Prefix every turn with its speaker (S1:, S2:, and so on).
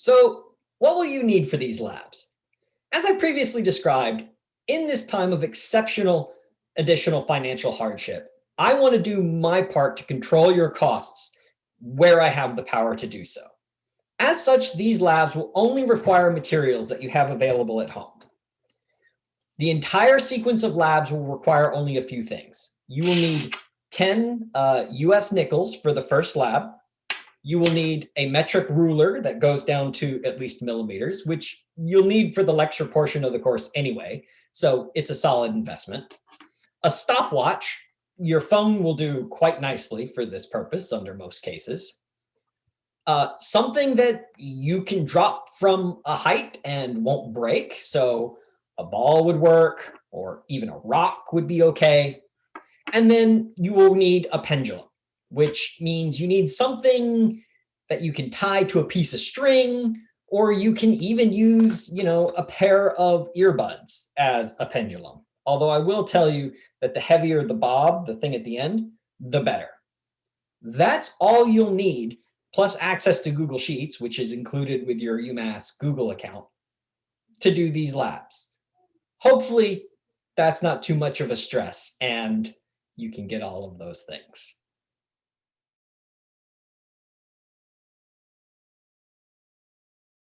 S1: So what will you need for these labs? As I previously described, in this time of exceptional additional financial hardship, I want to do my part to control your costs where I have the power to do so. As such, these labs will only require materials that you have available at home. The entire sequence of labs will require only a few things. You will need 10 uh, US nickels for the first lab, you will need a metric ruler that goes down to at least millimeters, which you'll need for the lecture portion of the course anyway. So it's a solid investment. A stopwatch, your phone will do quite nicely for this purpose under most cases. Uh, something that you can drop from a height and won't break. So a ball would work, or even a rock would be okay. And then you will need a pendulum which means you need something that you can tie to a piece of string, or you can even use, you know, a pair of earbuds as a pendulum. Although I will tell you that the heavier the bob, the thing at the end, the better. That's all you'll need, plus access to Google Sheets, which is included with your UMass Google account, to do these labs. Hopefully, that's not too much of a stress and you can get all of those things.